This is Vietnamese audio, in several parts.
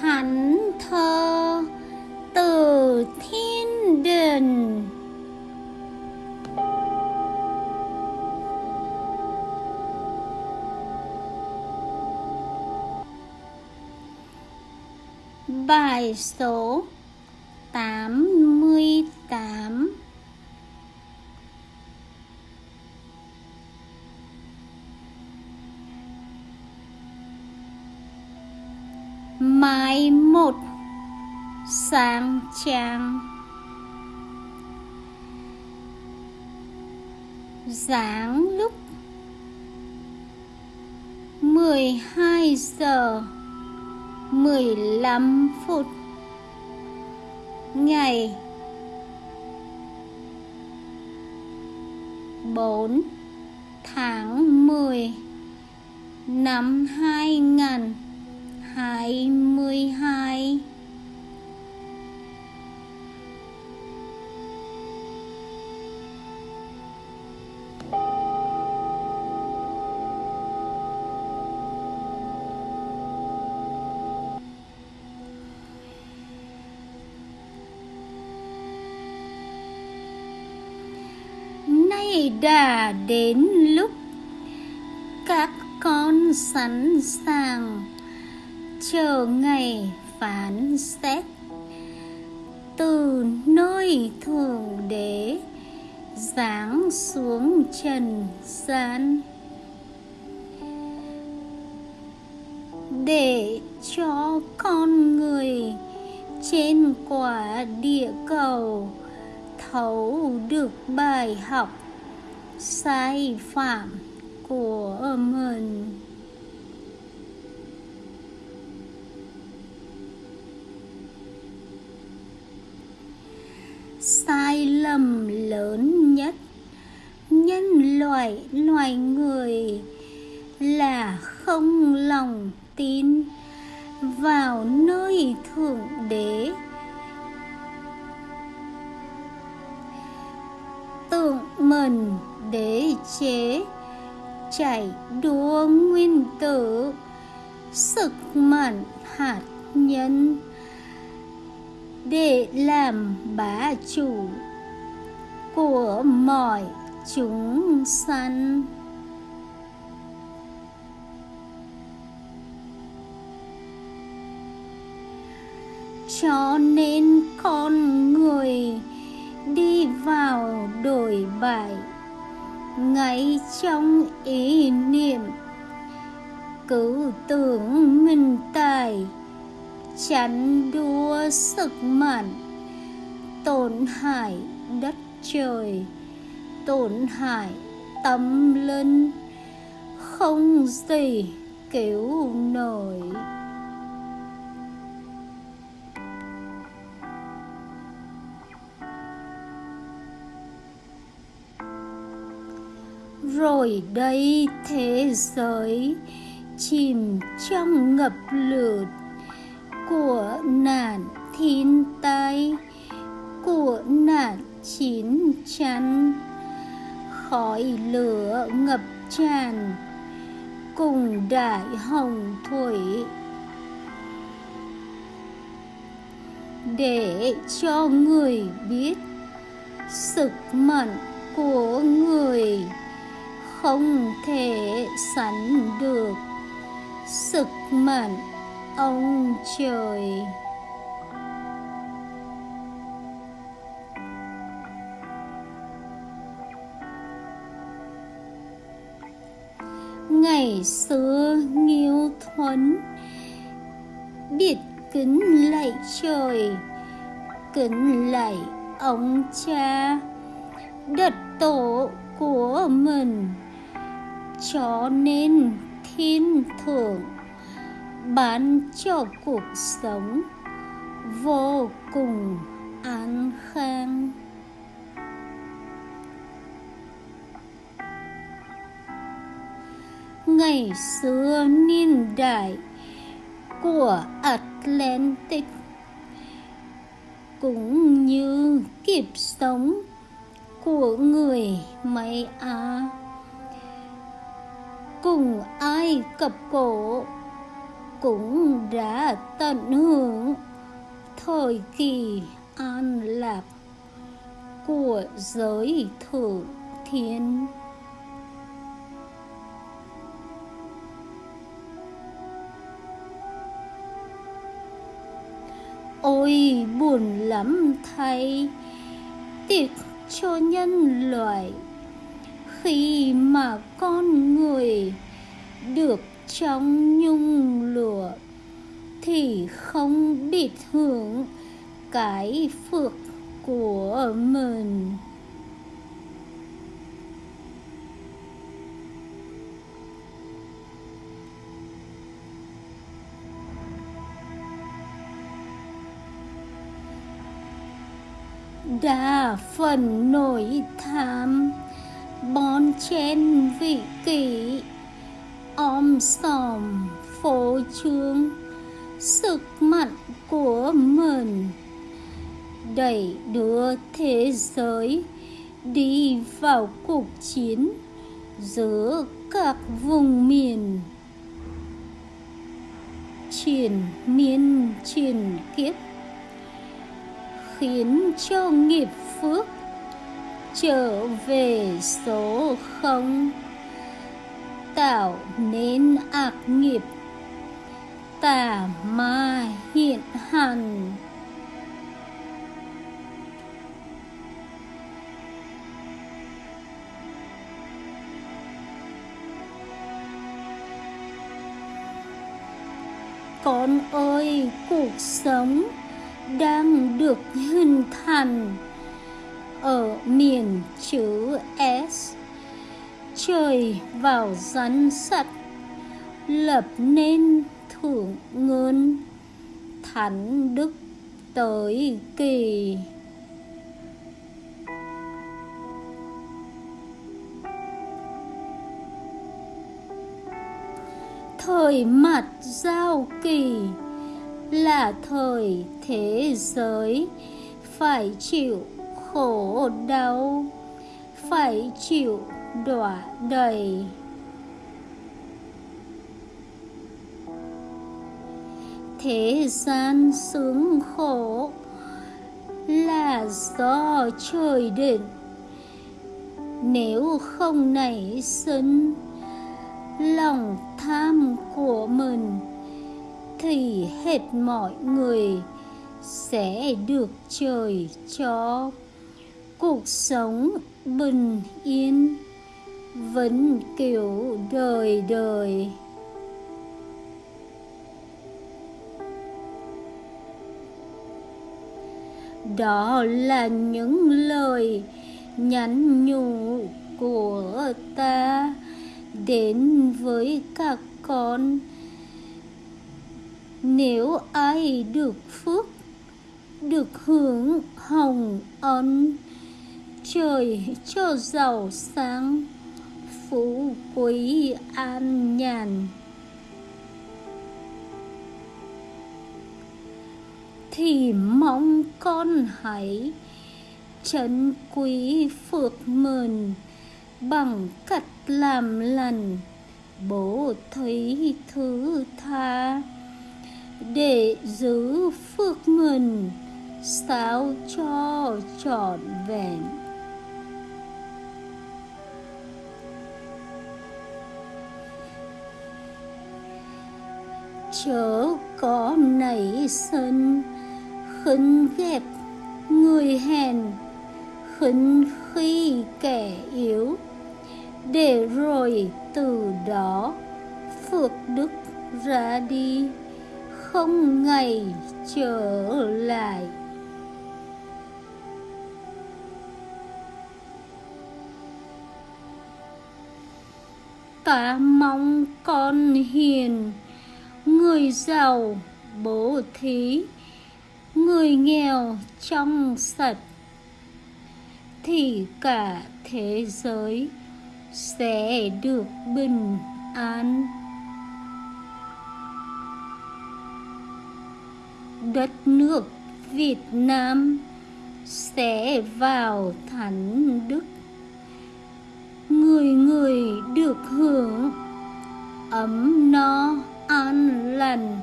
thánh thơ từ thiên đình Bài số 88 Mai một sang trang dáng lúc 12 giờ 15 phút, Ngày 4 tháng 10 năm 2000 2022 nay đã đến lúc các con sẵn sàng chờ ngày phán xét. Từ nơi thượng đế, giáng xuống trần gian. Để cho con người trên quả địa cầu thấu được bài học sai phạm của mình. Sai lầm lớn nhất. Nhân loại, loài người là không lòng tin vào nơi thượng đế. Tượng mình đế chế, chạy đua nguyên tử, sức mạnh hạt nhân để làm bá chủ của mọi chúng sanh. Cho nên con người đi vào đổi bại ngay trong ý niệm, cứ tưởng mình tài chắn đua sức mạnh, tổn hại đất trời, tổn hại tâm linh, không gì cứu nổi. Rồi đây thế giới chìm trong ngập lụt của nạn thiên tai, của nạn chiến tranh, khói lửa ngập tràn cùng đại hồng thủy. Để cho người biết sức mạnh của người không thể sánh được sức mạnh ông trời. Ngày xưa nghiêu thuấn biết kính lạy trời, kính lạy ông cha. Đất tổ của mình, cho nên thiên thượng bán cho cuộc sống vô cùng an khang. Ngày xưa niên đại của Atlantic cũng như kịp sống của người Maya Á, cùng ai cập cổ cũng đã tận hưởng thời kỳ an lạc của giới thử thiên. Ôi, buồn lắm thay, tiếc cho nhân loại khi mà con người được trong nhung lụa thì không biết hưởng cái phước của mình. Đa phần nổi tham, bon chen vị kỷ om sòm phô trương sức mạnh của mình đẩy đưa thế giới đi vào cuộc chiến giữa các vùng miền. Triển miên triển kiếp khiến cho nghiệp phước trở về số không tạo nên ác nghiệp tà ma hiện hành con ơi, cuộc sống đang được hình thành ở miền chữ S. Trời vào rắn sắt, lập nên thượng ngôn, thánh đức tới kỳ. Thời mặt giao kỳ là thời thế giới phải chịu khổ đau phải chịu đọa đầy. Thế gian sướng khổ là do trời định. Nếu không nảy sinh lòng tham của mình, thì hết mọi người sẽ được trời cho. Cuộc sống bình yên vĩnh cửu đời đời. Đó là những lời nhắn nhủ của ta đến với các con. Nếu ai được phước, được hưởng hồng ân, trời cho giàu sáng phú quý an nhàn. Thì mong con hãy trân quý phước mình bằng cách làm lành, bố thấy thứ tha. Để giữ phước mình sao cho trọn vẹn. Chớ có nảy sinh khinh ghép người hèn khinh khi kẻ yếu. Để rồi từ đó phước đức ra đi, không ngày trở lại. Ta mong con hiền người giàu, bố thí, người nghèo trong sạch, thì cả thế giới sẽ được bình an. Đất nước Việt Nam sẽ vào thánh đức. Người người được hưởng ấm no an lành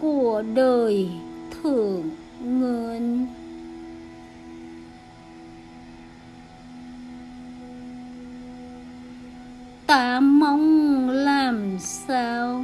của đời thượng nguồn ta mong làm sao?